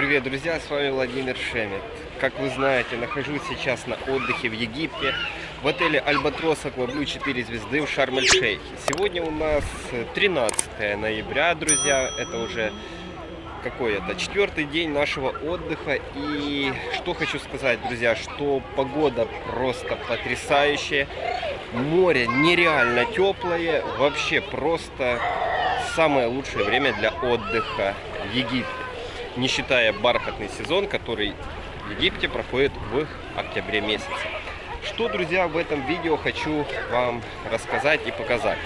Привет, друзья, с вами Владимир Шемет. Как вы знаете, нахожусь сейчас на отдыхе в Египте, в отеле Альбатрос Акваблю 4 звезды в Шарм-эль-Шейхе. Сегодня у нас 13 ноября, друзья, это уже какой это, четвертый день нашего отдыха. И что хочу сказать, друзья, что погода просто потрясающая. Море нереально теплое, вообще просто самое лучшее время для отдыха в Египте не считая бархатный сезон, который в Египте проходит в октябре месяце. Что, друзья, в этом видео хочу вам рассказать и показать.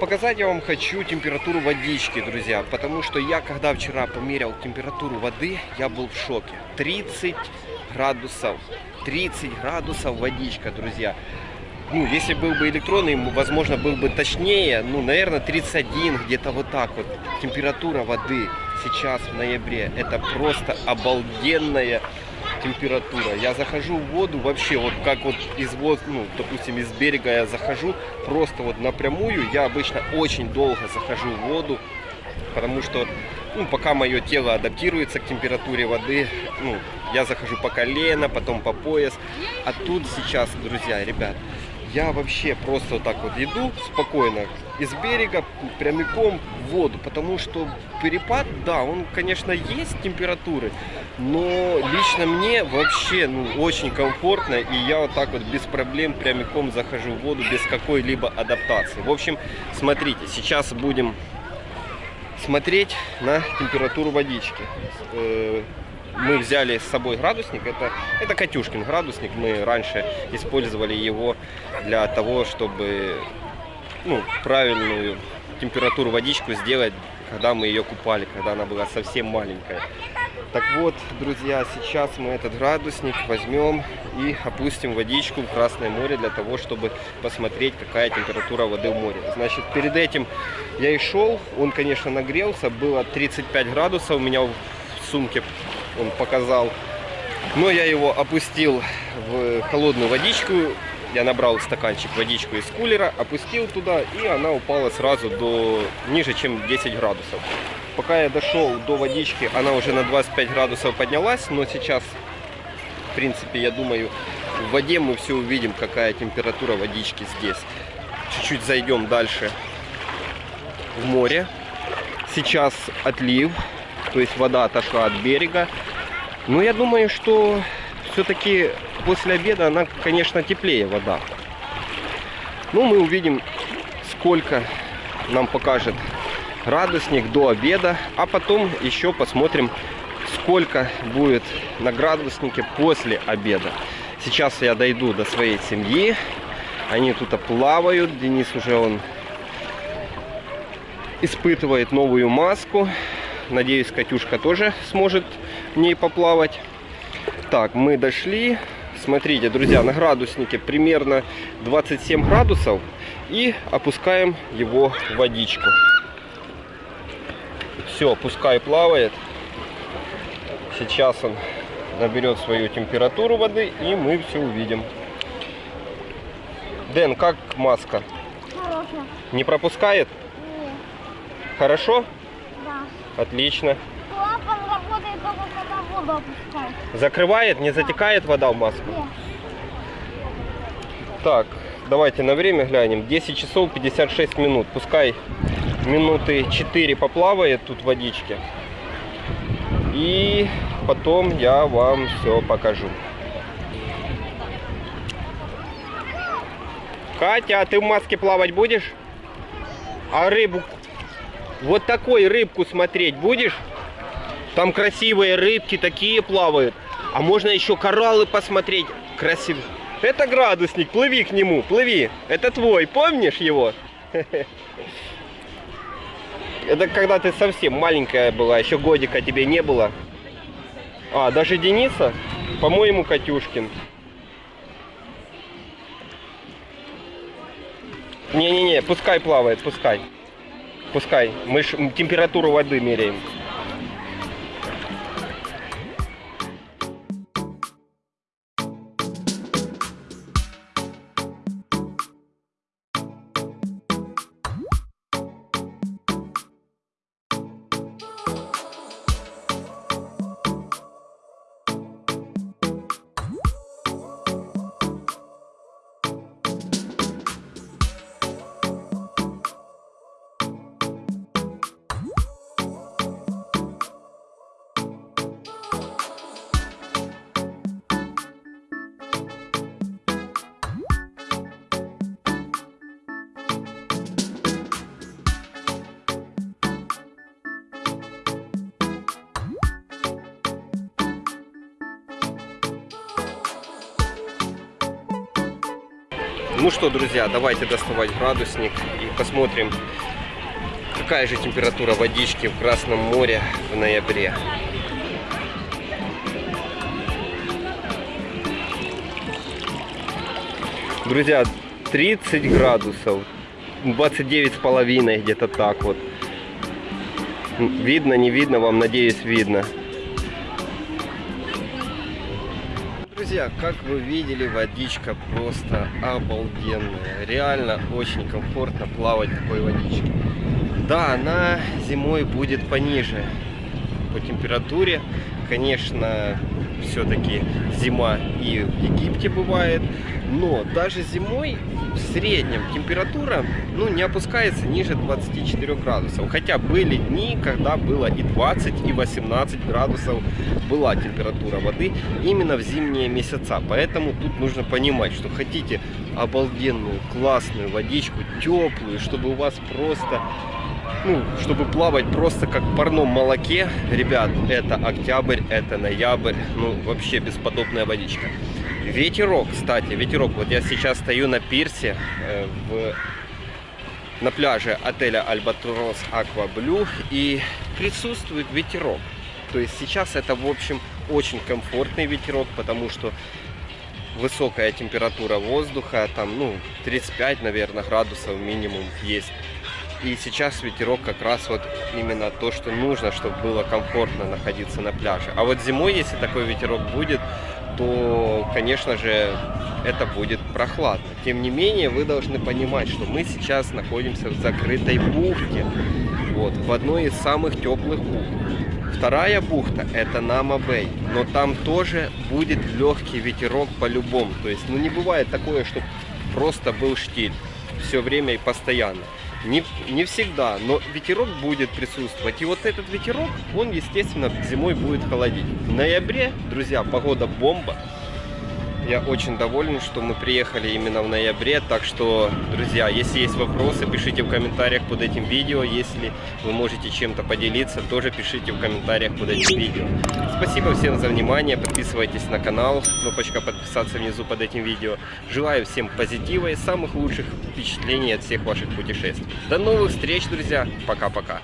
Показать я вам хочу температуру водички, друзья, потому что я, когда вчера померил температуру воды, я был в шоке. 30 градусов, 30 градусов водичка, друзья. Ну, если был бы электронный, возможно, был бы точнее, ну, наверное, 31, где-то вот так вот. Температура воды сейчас в ноябре. Это просто обалденная температура. Я захожу в воду вообще, вот как вот из вот, ну, допустим, из берега я захожу, просто вот напрямую. Я обычно очень долго захожу в воду, потому что, ну, пока мое тело адаптируется к температуре воды, ну, я захожу по колено, потом по пояс. А тут сейчас, друзья, ребят, я вообще просто вот так вот иду спокойно из берега прямиком в воду, потому что перепад, да, он, конечно, есть температуры, но лично мне вообще, ну, очень комфортно, и я вот так вот без проблем прямиком захожу в воду без какой-либо адаптации. В общем, смотрите, сейчас будем смотреть на температуру водички. Мы взяли с собой градусник. Это, это Катюшкин градусник. Мы раньше использовали его для того, чтобы ну, правильную температуру водичку сделать, когда мы ее купали, когда она была совсем маленькая. Так вот, друзья, сейчас мы этот градусник возьмем и опустим водичку в Красное море для того, чтобы посмотреть, какая температура воды в море. Значит, перед этим я и шел, он, конечно, нагрелся, было 35 градусов у меня в сумке он показал. Но я его опустил в холодную водичку. Я набрал стаканчик водичку из кулера, опустил туда, и она упала сразу до ниже, чем 10 градусов. Пока я дошел до водички, она уже на 25 градусов поднялась, но сейчас, в принципе, я думаю, в воде мы все увидим, какая температура водички здесь. Чуть-чуть зайдем дальше в море. Сейчас отлив, то есть вода отошла от берега. Но я думаю, что все-таки после обеда она, конечно, теплее вода. Ну, мы увидим, сколько нам покажет градусник до обеда, а потом еще посмотрим, сколько будет на градуснике после обеда. Сейчас я дойду до своей семьи. Они тут плавают. Денис уже он испытывает новую маску. Надеюсь, Катюшка тоже сможет в ней поплавать. Так, мы дошли. Смотрите, друзья, на градуснике примерно 27 градусов. И опускаем его в водичку. Все, пускай плавает. Сейчас он наберет свою температуру воды, и мы все увидим. Дэн, как маска? Хорошо. Не пропускает? Нет. Хорошо? Да. Отлично. Клапан работает только когда воду опускает. Закрывает, не затекает вода в маску? Нет. Так, давайте на время глянем. 10 часов 56 минут. Пускай минуты 4 поплавает тут в водичке. И потом я вам все покажу. Катя, а ты в маске плавать будешь? А рыбу... Вот такой рыбку смотреть будешь? Там красивые рыбки такие плавают. А можно еще кораллы посмотреть. Красиво. Это градусник, плыви к нему, плыви. Это твой, помнишь его? Это когда ты совсем маленькая была, еще годика тебе не было. А, даже Дениса? По-моему, Катюшкин. Не-не-не, пускай плавает, пускай. Пускай. Мы ж температуру воды меряем. Ну что, друзья, давайте доставать градусник и посмотрим, какая же температура водички в Красном море в ноябре. Друзья, 30 градусов, 29 с половиной, где-то так вот. Видно, не видно, вам, надеюсь, видно. Друзья, как вы видели, водичка просто обалденная. Реально очень комфортно плавать в такой водичке. Да, она зимой будет пониже по температуре. Конечно, все-таки зима и в Египте бывает. Но даже зимой в среднем температура ну, не опускается ниже 24 градусов. Хотя были дни, когда было и 20, и 18 градусов была температура воды именно в зимние месяца. Поэтому тут нужно понимать, что хотите обалденную, классную водичку, теплую, чтобы у вас просто ну, чтобы плавать просто как в парном молоке, ребят, это октябрь, это ноябрь, ну, вообще бесподобная водичка. Ветерок, кстати, ветерок, вот я сейчас стою на пирсе э, в, на пляже отеля Альбатрос Аква Блю и присутствует ветерок. То есть сейчас это, в общем, очень комфортный ветерок, потому что высокая температура воздуха, там, ну, 35, наверное, градусов минимум есть. И сейчас ветерок как раз вот именно то, что нужно, чтобы было комфортно находиться на пляже. А вот зимой, если такой ветерок будет, то, конечно же, это будет прохладно. Тем не менее, вы должны понимать, что мы сейчас находимся в закрытой бухте, вот, в одной из самых теплых бухт. Вторая бухта это Нама-Бэй, но там тоже будет легкий ветерок по-любому. То есть, ну не бывает такое, что просто был штиль все время и постоянно. Не, не всегда, но ветерок будет присутствовать. И вот этот ветерок, он, естественно, зимой будет холодить. В ноябре, друзья, погода бомба. Я очень доволен, что мы приехали именно в ноябре. Так что, друзья, если есть вопросы, пишите в комментариях под этим видео. Если вы можете чем-то поделиться, тоже пишите в комментариях под этим видео. Спасибо всем за внимание. Подписывайтесь на канал. Кнопочка подписаться внизу под этим видео. Желаю всем позитива и самых лучших впечатлений от всех ваших путешествий. До новых встреч, друзья. Пока-пока.